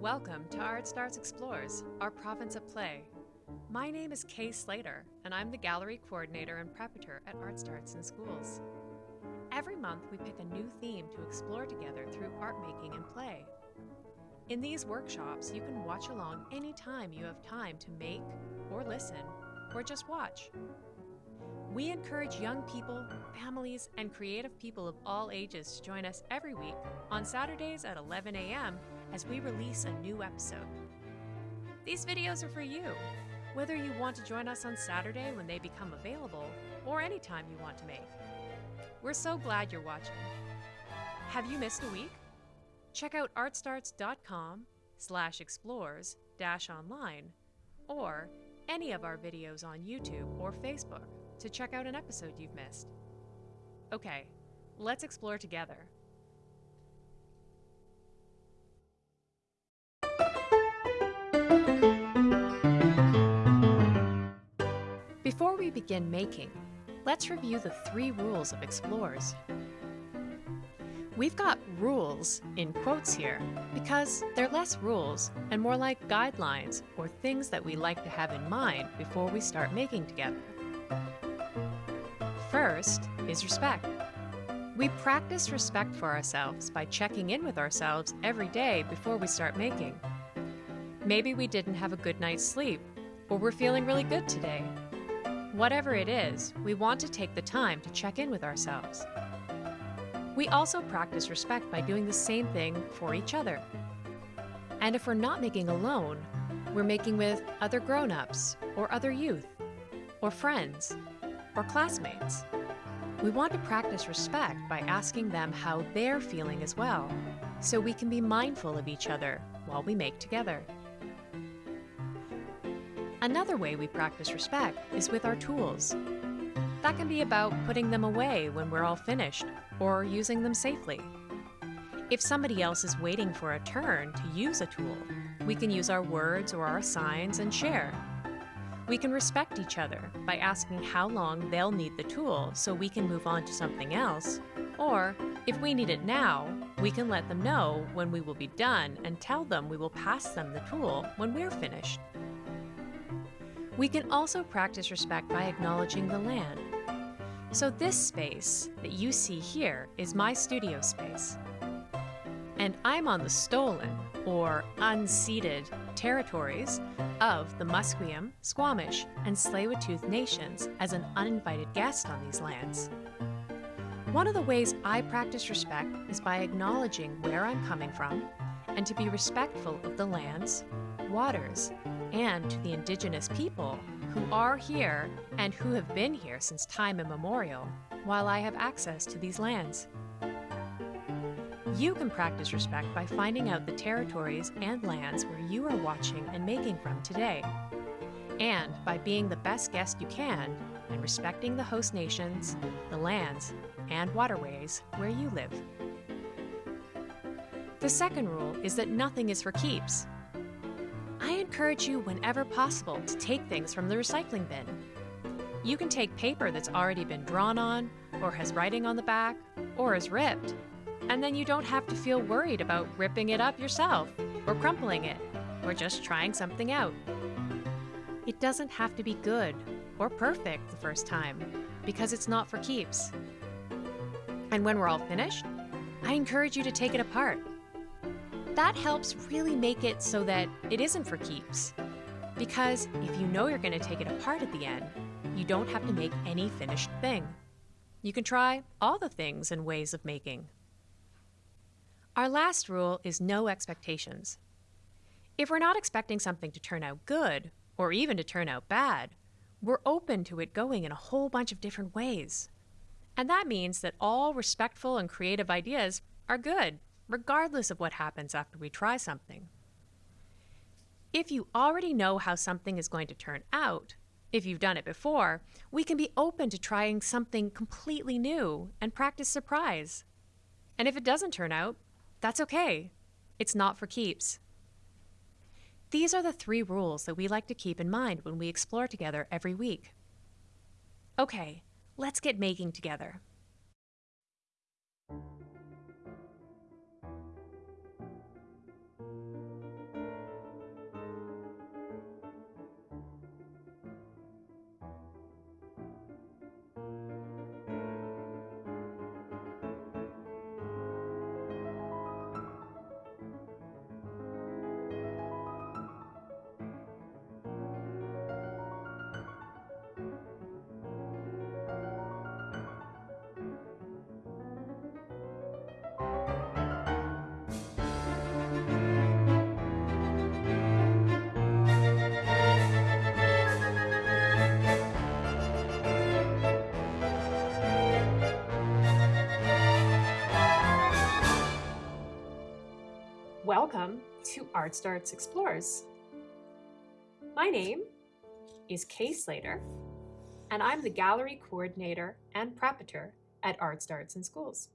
Welcome to Art Starts Explores, our province of play. My name is Kay Slater, and I'm the gallery coordinator and preparator at Art Starts in Schools. Every month, we pick a new theme to explore together through art making and play. In these workshops, you can watch along anytime you have time to make, or listen, or just watch. We encourage young people, families, and creative people of all ages to join us every week on Saturdays at 11 a.m. as we release a new episode. These videos are for you, whether you want to join us on Saturday when they become available or anytime you want to make. We're so glad you're watching. Have you missed a week? Check out artstarts.com slash explores dash online or any of our videos on YouTube or Facebook to check out an episode you've missed. Okay, let's explore together. Before we begin making, let's review the three rules of explores. We've got rules in quotes here because they're less rules and more like guidelines or things that we like to have in mind before we start making together. First is respect. We practice respect for ourselves by checking in with ourselves every day before we start making. Maybe we didn't have a good night's sleep, or we're feeling really good today. Whatever it is, we want to take the time to check in with ourselves. We also practice respect by doing the same thing for each other. And if we're not making alone, we're making with other grown ups, or other youth, or friends, or classmates. We want to practice respect by asking them how they're feeling as well, so we can be mindful of each other while we make together. Another way we practice respect is with our tools. That can be about putting them away when we're all finished or using them safely. If somebody else is waiting for a turn to use a tool, we can use our words or our signs and share. We can respect each other by asking how long they'll need the tool so we can move on to something else. Or, if we need it now, we can let them know when we will be done and tell them we will pass them the tool when we're finished. We can also practice respect by acknowledging the land. So, this space that you see here is my studio space. And I'm on the stolen, or unceded, territories of the Musqueam, Squamish, and Tsleil-Waututh nations as an uninvited guest on these lands. One of the ways I practice respect is by acknowledging where I'm coming from and to be respectful of the lands, waters, and to the indigenous people who are here and who have been here since time immemorial while I have access to these lands. You can practice respect by finding out the territories and lands where you are watching and making from today, and by being the best guest you can and respecting the host nations, the lands, and waterways where you live. The second rule is that nothing is for keeps. I encourage you whenever possible to take things from the recycling bin. You can take paper that's already been drawn on, or has writing on the back, or is ripped, and then you don't have to feel worried about ripping it up yourself, or crumpling it, or just trying something out. It doesn't have to be good or perfect the first time, because it's not for keeps. And when we're all finished, I encourage you to take it apart. That helps really make it so that it isn't for keeps. Because if you know you're going to take it apart at the end, you don't have to make any finished thing. You can try all the things and ways of making. Our last rule is no expectations. If we're not expecting something to turn out good, or even to turn out bad, we're open to it going in a whole bunch of different ways. And that means that all respectful and creative ideas are good, regardless of what happens after we try something. If you already know how something is going to turn out, if you've done it before, we can be open to trying something completely new and practice surprise. And if it doesn't turn out, that's okay. It's not for keeps. These are the three rules that we like to keep in mind when we explore together every week. Okay, let's get making together. Welcome to Art Starts Explores. My name is Kay Slater, and I'm the gallery coordinator and preparator at Art Starts in Schools.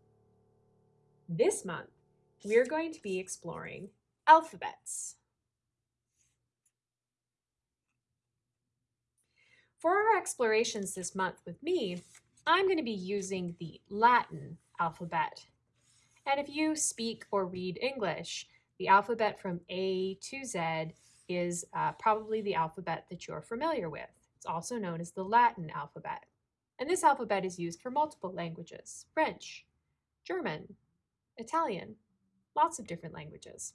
This month, we're going to be exploring alphabets. For our explorations this month with me, I'm going to be using the Latin alphabet. And if you speak or read English, the alphabet from A to Z is uh, probably the alphabet that you're familiar with. It's also known as the Latin alphabet. And this alphabet is used for multiple languages, French, German, Italian, lots of different languages.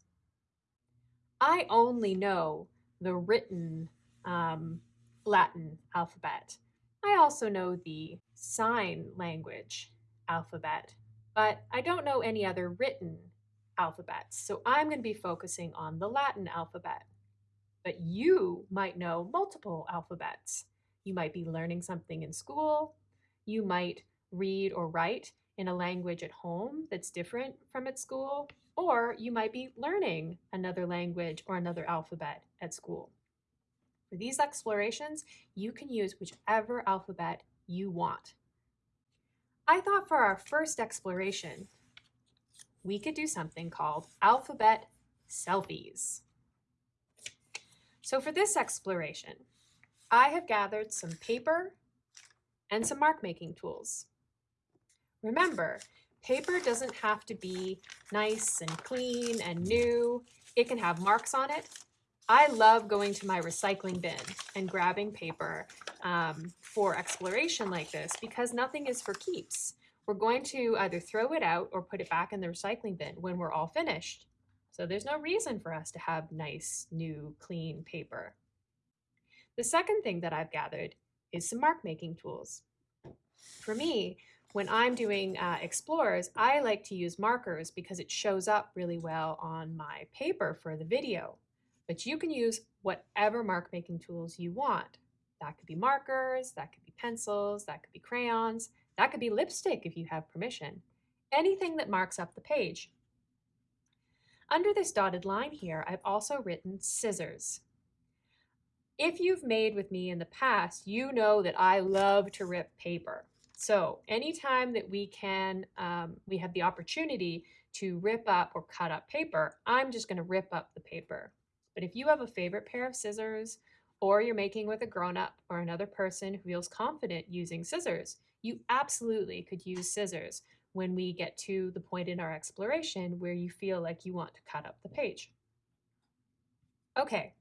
I only know the written um, Latin alphabet. I also know the sign language alphabet, but I don't know any other written alphabets. So I'm going to be focusing on the Latin alphabet. But you might know multiple alphabets. You might be learning something in school. You might read or write in a language at home that's different from at school, or you might be learning another language or another alphabet at school. For these explorations, you can use whichever alphabet you want. I thought for our first exploration, we could do something called alphabet selfies. So for this exploration, I have gathered some paper and some mark making tools. Remember, paper doesn't have to be nice and clean and new. It can have marks on it. I love going to my recycling bin and grabbing paper um, for exploration like this because nothing is for keeps. We're going to either throw it out or put it back in the recycling bin when we're all finished. So there's no reason for us to have nice, new, clean paper. The second thing that I've gathered is some mark making tools. For me, when I'm doing uh, explores, I like to use markers because it shows up really well on my paper for the video. But you can use whatever mark making tools you want. That could be markers, that could be pencils, that could be crayons, that could be lipstick if you have permission. Anything that marks up the page. Under this dotted line here, I've also written scissors. If you've made with me in the past, you know that I love to rip paper. So anytime that we can, um, we have the opportunity to rip up or cut up paper, I'm just gonna rip up the paper. But if you have a favorite pair of scissors, or you're making with a grown-up or another person who feels confident using scissors, you absolutely could use scissors when we get to the point in our exploration where you feel like you want to cut up the page. Okay,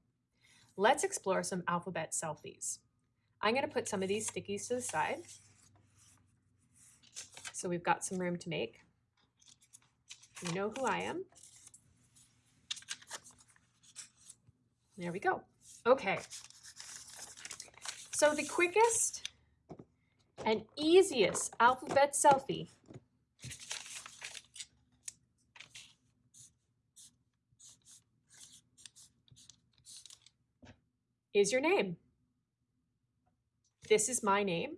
let's explore some alphabet selfies. I'm going to put some of these stickies to the side. So we've got some room to make. You know who I am. There we go. Okay. So the quickest and easiest alphabet selfie is your name. This is my name,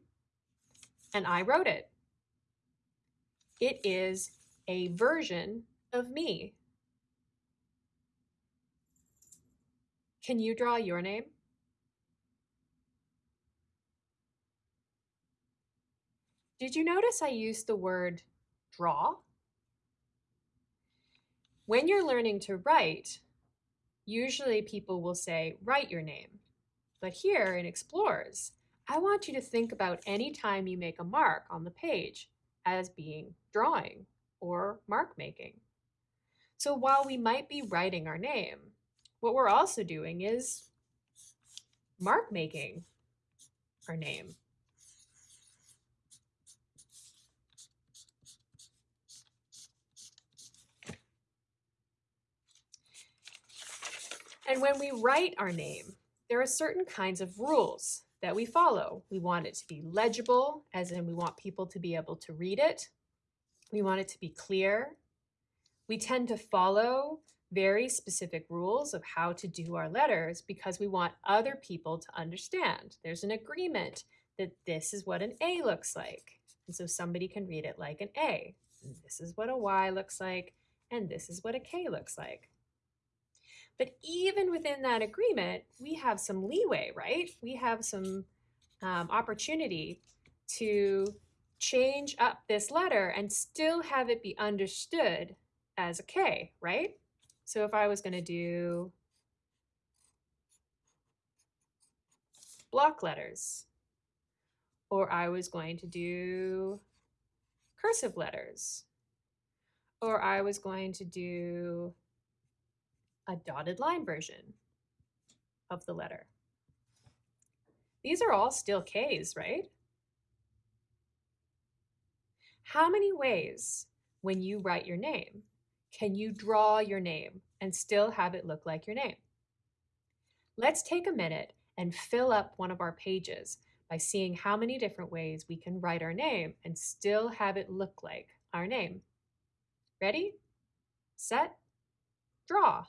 and I wrote it. It is a version of me. Can you draw your name? Did you notice I used the word draw? When you're learning to write, usually people will say, write your name. But here in Explores, I want you to think about any time you make a mark on the page as being drawing or mark making. So while we might be writing our name, what we're also doing is mark making our name. And when we write our name, there are certain kinds of rules that we follow. We want it to be legible, as in we want people to be able to read it. We want it to be clear. We tend to follow very specific rules of how to do our letters because we want other people to understand. There's an agreement that this is what an A looks like. And so somebody can read it like an A. This is what a Y looks like, and this is what a K looks like. But even within that agreement, we have some leeway, right? We have some um, opportunity to change up this letter and still have it be understood as a K, right? So if I was going to do block letters, or I was going to do cursive letters, or I was going to do a dotted line version of the letter. These are all still Ks, right? How many ways when you write your name can you draw your name and still have it look like your name? Let's take a minute and fill up one of our pages by seeing how many different ways we can write our name and still have it look like our name. Ready, set, draw.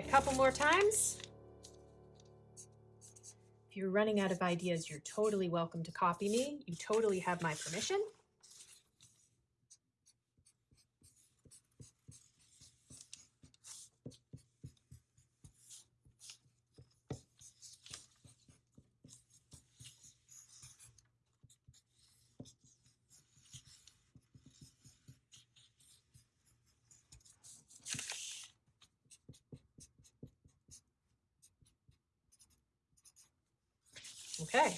A couple more times. If you're running out of ideas, you're totally welcome to copy me. You totally have my permission. Okay.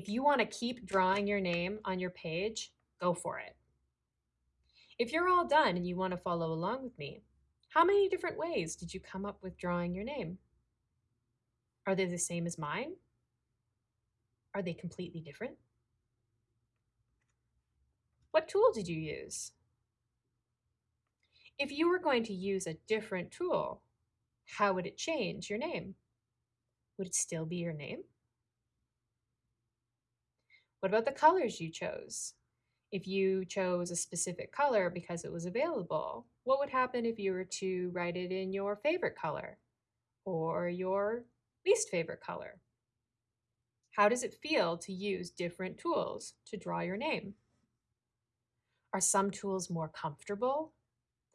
If you want to keep drawing your name on your page, go for it. If you're all done and you want to follow along with me, how many different ways did you come up with drawing your name? Are they the same as mine? Are they completely different? What tool did you use? If you were going to use a different tool, how would it change your name? would it still be your name? What about the colors you chose? If you chose a specific color because it was available, what would happen if you were to write it in your favorite color or your least favorite color? How does it feel to use different tools to draw your name? Are some tools more comfortable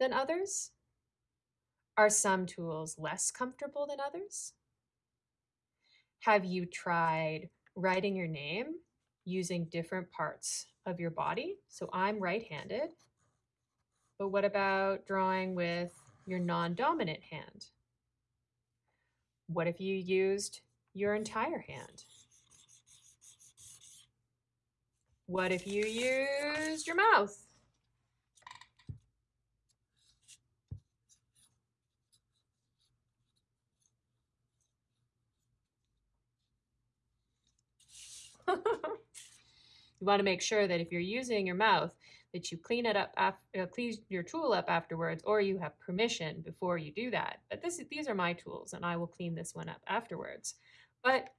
than others? Are some tools less comfortable than others? Have you tried writing your name using different parts of your body? So I'm right-handed, but what about drawing with your non-dominant hand? What if you used your entire hand? What if you used your mouth? you want to make sure that if you're using your mouth, that you clean it up, after, uh, clean your tool up afterwards, or you have permission before you do that. But this, these are my tools, and I will clean this one up afterwards. But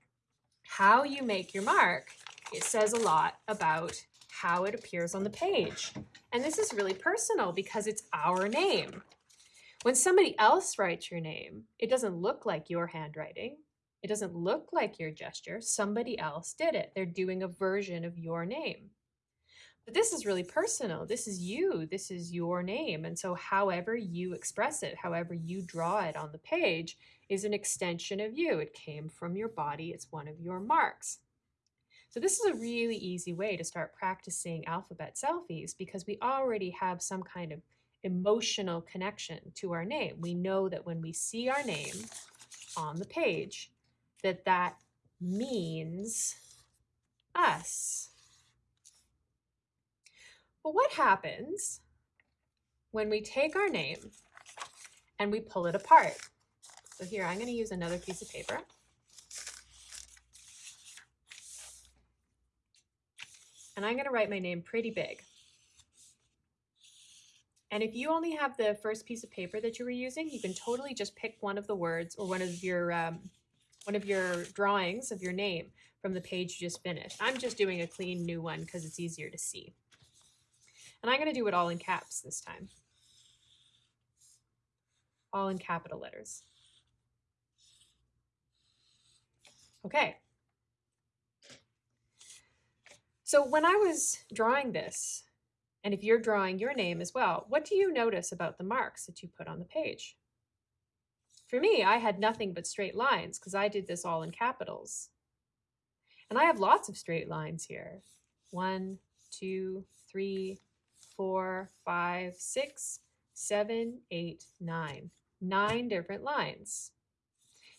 how you make your mark, it says a lot about how it appears on the page. And this is really personal because it's our name. When somebody else writes your name, it doesn't look like your handwriting. It doesn't look like your gesture. Somebody else did it. They're doing a version of your name. But this is really personal. This is you. This is your name. And so however you express it, however you draw it on the page is an extension of you. It came from your body. It's one of your marks. So this is a really easy way to start practicing alphabet selfies because we already have some kind of emotional connection to our name. We know that when we see our name on the page, that that means us. But what happens when we take our name and we pull it apart? So here, I'm going to use another piece of paper. And I'm going to write my name pretty big. And if you only have the first piece of paper that you were using, you can totally just pick one of the words or one of your um, one of your drawings of your name from the page you just finished. I'm just doing a clean new one because it's easier to see. And I'm going to do it all in caps this time. All in capital letters. Okay. So when I was drawing this, and if you're drawing your name as well, what do you notice about the marks that you put on the page? For me, I had nothing but straight lines because I did this all in capitals. And I have lots of straight lines here. One, two, three, four, five, six, seven, eight, nine. Nine different lines.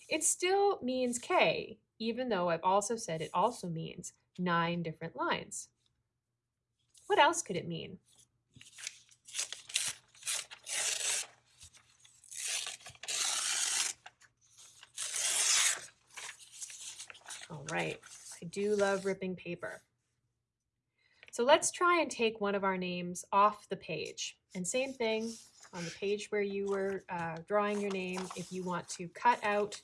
It still means K, even though I've also said it also means nine different lines. What else could it mean? Right, I do love ripping paper. So let's try and take one of our names off the page. And same thing on the page where you were uh, drawing your name, if you want to cut out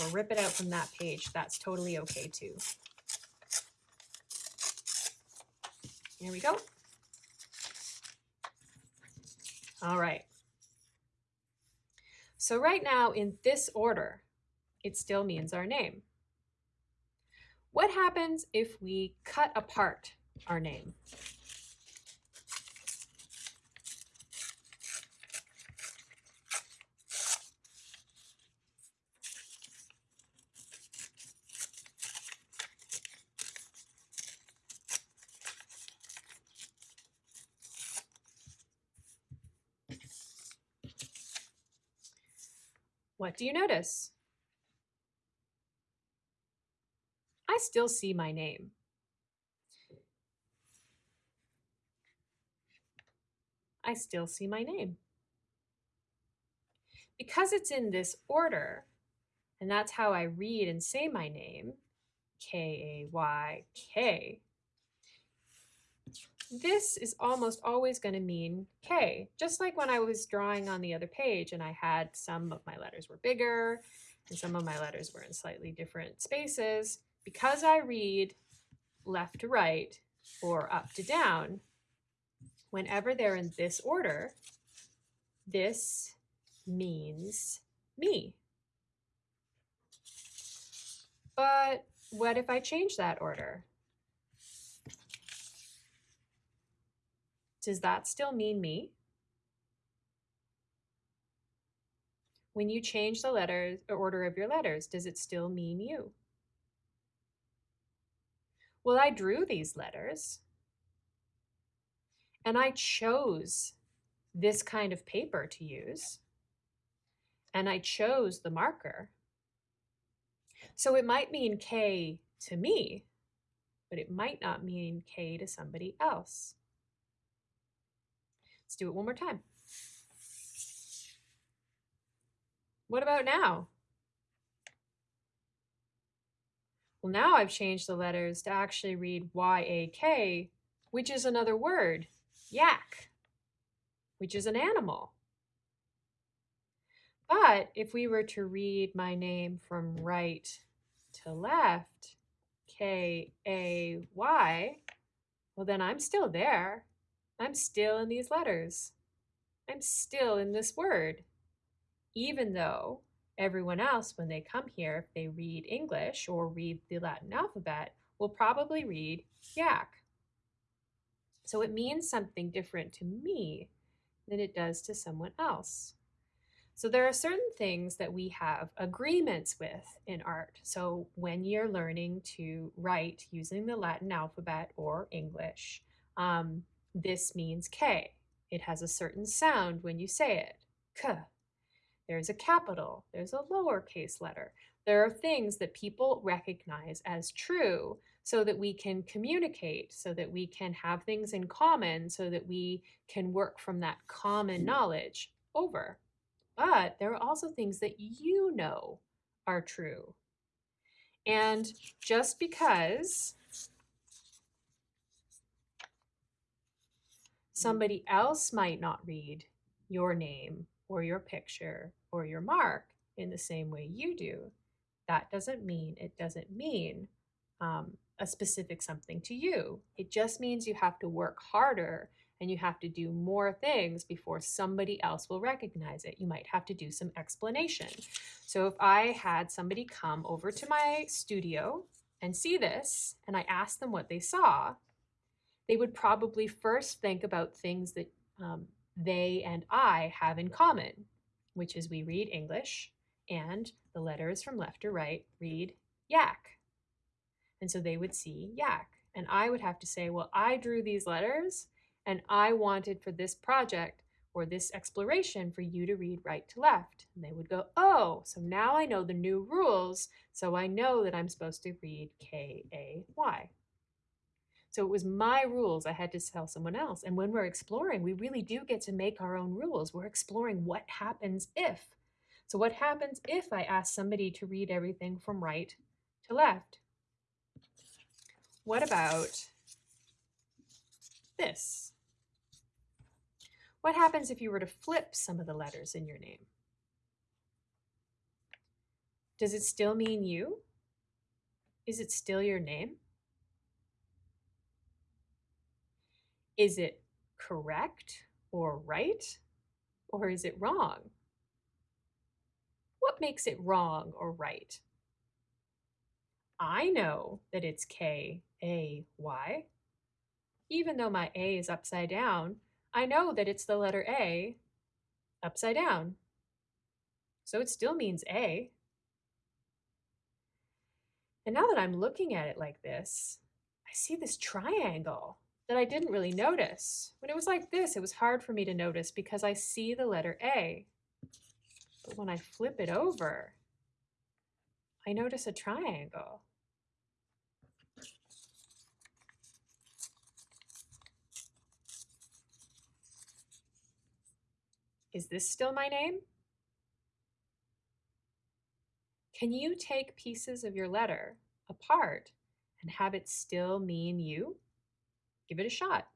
or rip it out from that page, that's totally okay too. Here we go. All right. So right now in this order, it still means our name. What happens if we cut apart our name? What do you notice? I still see my name. I still see my name. Because it's in this order, and that's how I read and say my name, K-A-Y-K, this is almost always going to mean K, just like when I was drawing on the other page and I had some of my letters were bigger and some of my letters were in slightly different spaces. Because I read left to right or up to down, whenever they're in this order, this means me. But what if I change that order? Does that still mean me? When you change the letters or order of your letters, does it still mean you? Well, I drew these letters and I chose this kind of paper to use and I chose the marker. So it might mean K to me, but it might not mean K to somebody else. Let's do it one more time. What about now? Well, now I've changed the letters to actually read Y-A-K, which is another word, yak, which is an animal. But if we were to read my name from right to left, K-A-Y, well, then I'm still there. I'm still in these letters. I'm still in this word, even though everyone else, when they come here, if they read English or read the Latin alphabet, will probably read yak. So it means something different to me than it does to someone else. So there are certain things that we have agreements with in art. So when you're learning to write using the Latin alphabet or English, um, this means K. It has a certain sound when you say it, K. There's a capital, there's a lowercase letter. There are things that people recognize as true so that we can communicate, so that we can have things in common, so that we can work from that common hmm. knowledge over. But there are also things that you know are true. And just because hmm. somebody else might not read your name or your picture or your mark in the same way you do, that doesn't mean it doesn't mean um, a specific something to you. It just means you have to work harder and you have to do more things before somebody else will recognize it. You might have to do some explanation. So if I had somebody come over to my studio and see this, and I asked them what they saw, they would probably first think about things that um, they and I have in common, which is we read English and the letters from left to right read yak. And so they would see yak. And I would have to say, well, I drew these letters and I wanted for this project or this exploration for you to read right to left. And they would go, oh, so now I know the new rules, so I know that I'm supposed to read K-A-Y. So it was my rules I had to tell someone else. And when we're exploring, we really do get to make our own rules. We're exploring what happens if. So what happens if I ask somebody to read everything from right to left? What about this? What happens if you were to flip some of the letters in your name? Does it still mean you? Is it still your name? Is it correct or right? Or is it wrong? What makes it wrong or right? I know that it's K A Y. Even though my A is upside down, I know that it's the letter A upside down. So it still means A. And now that I'm looking at it like this, I see this triangle that I didn't really notice. When it was like this, it was hard for me to notice because I see the letter A. But when I flip it over, I notice a triangle. Is this still my name? Can you take pieces of your letter apart and have it still mean you? Give it a shot.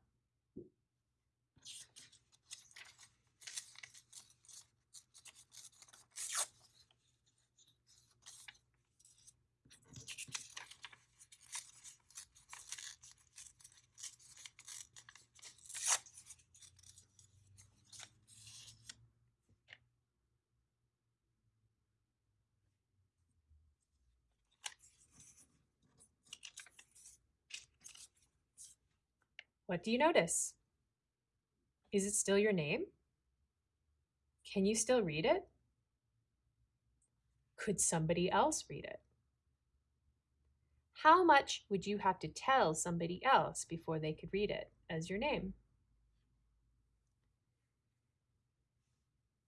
What do you notice? Is it still your name? Can you still read it? Could somebody else read it? How much would you have to tell somebody else before they could read it as your name?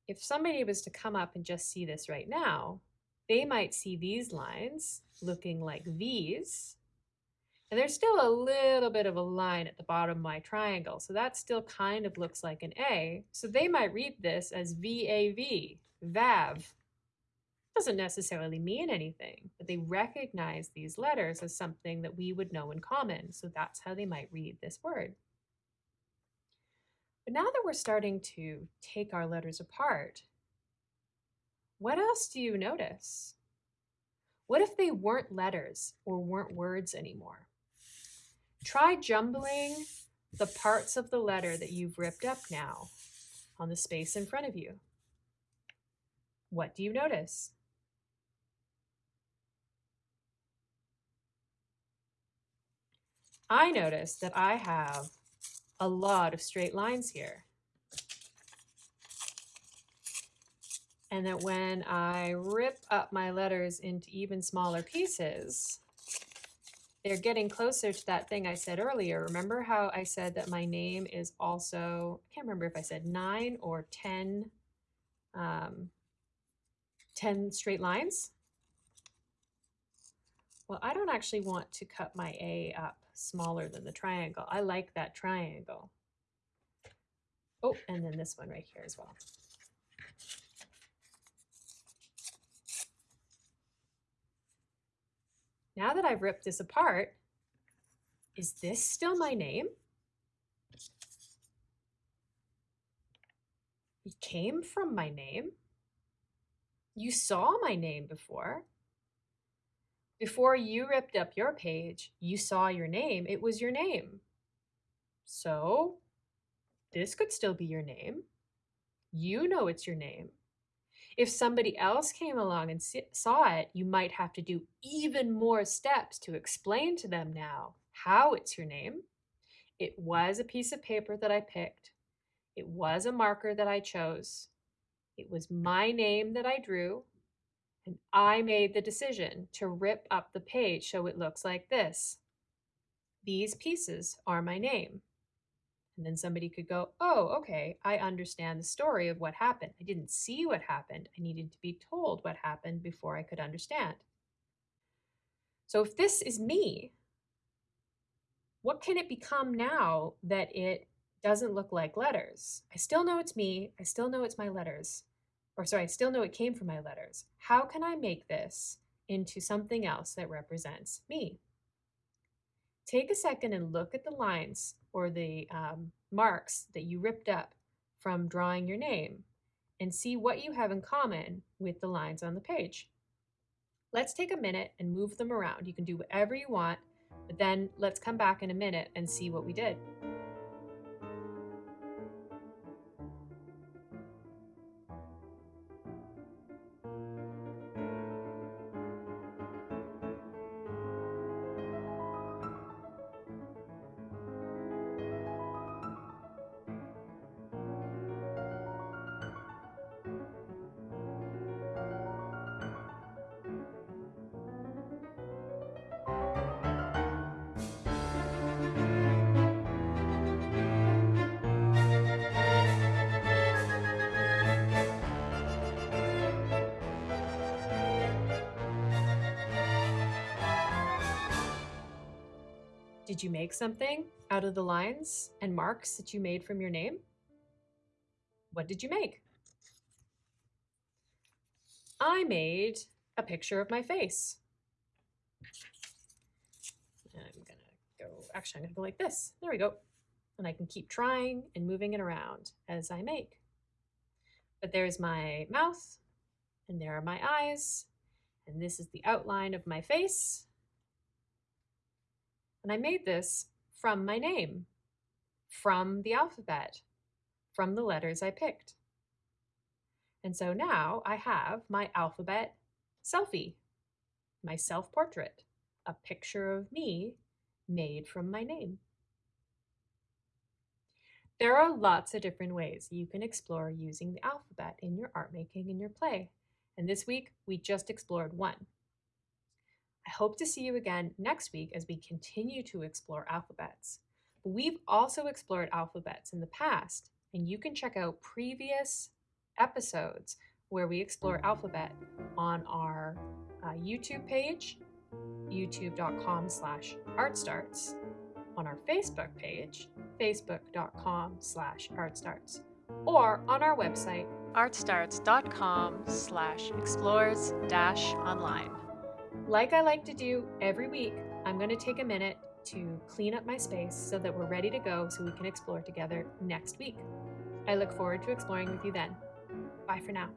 If somebody was to come up and just see this right now, they might see these lines looking like these and there's still a little bit of a line at the bottom of my triangle, so that still kind of looks like an A. So they might read this as V-A-V, VAV. Doesn't necessarily mean anything, but they recognize these letters as something that we would know in common, so that's how they might read this word. But now that we're starting to take our letters apart, what else do you notice? What if they weren't letters or weren't words anymore? Try jumbling the parts of the letter that you've ripped up now on the space in front of you. What do you notice? I notice that I have a lot of straight lines here. And that when I rip up my letters into even smaller pieces, they're getting closer to that thing I said earlier. Remember how I said that my name is also, I can't remember if I said nine or 10, um, 10 straight lines? Well, I don't actually want to cut my A up smaller than the triangle. I like that triangle. Oh, and then this one right here as well. Now that I've ripped this apart, is this still my name? It came from my name. You saw my name before. Before you ripped up your page, you saw your name. It was your name. So this could still be your name. You know it's your name. If somebody else came along and saw it, you might have to do even more steps to explain to them now how it's your name. It was a piece of paper that I picked. It was a marker that I chose. It was my name that I drew. And I made the decision to rip up the page so it looks like this. These pieces are my name. And then somebody could go, oh, okay, I understand the story of what happened. I didn't see what happened. I needed to be told what happened before I could understand. So if this is me, what can it become now that it doesn't look like letters? I still know it's me. I still know it's my letters. Or sorry, I still know it came from my letters. How can I make this into something else that represents me? Take a second and look at the lines or the um, marks that you ripped up from drawing your name and see what you have in common with the lines on the page. Let's take a minute and move them around. You can do whatever you want, but then let's come back in a minute and see what we did. Did you make something out of the lines and marks that you made from your name? What did you make? I made a picture of my face. I'm gonna go, actually I'm gonna go like this. There we go. And I can keep trying and moving it around as I make. But there's my mouth and there are my eyes and this is the outline of my face and I made this from my name, from the alphabet, from the letters I picked. And so now I have my alphabet selfie, my self-portrait, a picture of me made from my name. There are lots of different ways you can explore using the alphabet in your art making and your play. And this week, we just explored one. I hope to see you again next week as we continue to explore alphabets. We've also explored alphabets in the past, and you can check out previous episodes where we explore alphabet on our uh, YouTube page, youtube.com slash artstarts, on our Facebook page, facebook.com slash artstarts, or on our website, artstarts.com slash explores dash online. Like I like to do every week, I'm going to take a minute to clean up my space so that we're ready to go so we can explore together next week. I look forward to exploring with you then. Bye for now.